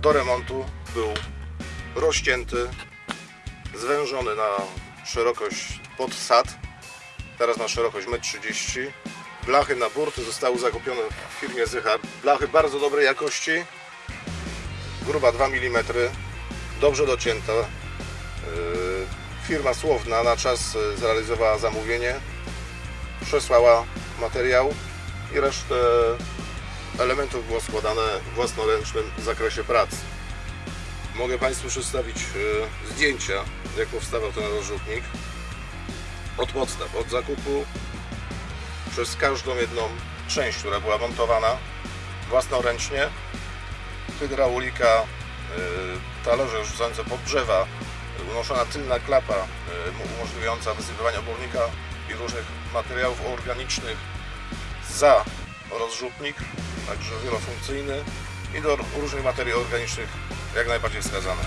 do remontu, był rozcięty, zwężony na szerokość pod sad, teraz na szerokość 1,30 m. Blachy na burty zostały zakupione w firmie Zychar. Blachy bardzo dobrej jakości, gruba 2 mm, dobrze docięta. Yy, Firma Słowna na czas yy, zrealizowała zamówienie, przesłała materiał i resztę elementów było składane własnoręcznym w zakresie pracy. Mogę Państwu przedstawić yy, zdjęcia, jak powstawał ten rozrzutnik. Od podstaw, od zakupu przez każdą jedną część, która była montowana własnoręcznie. Hydraulika, y, talerze rzucające pod drzewa, unoszona tylna klapa y, umożliwiająca wysypywanie obornika i różnych materiałów organicznych za rozrzutnik, także wielofunkcyjny i do różnych materiałów organicznych jak najbardziej wskazane.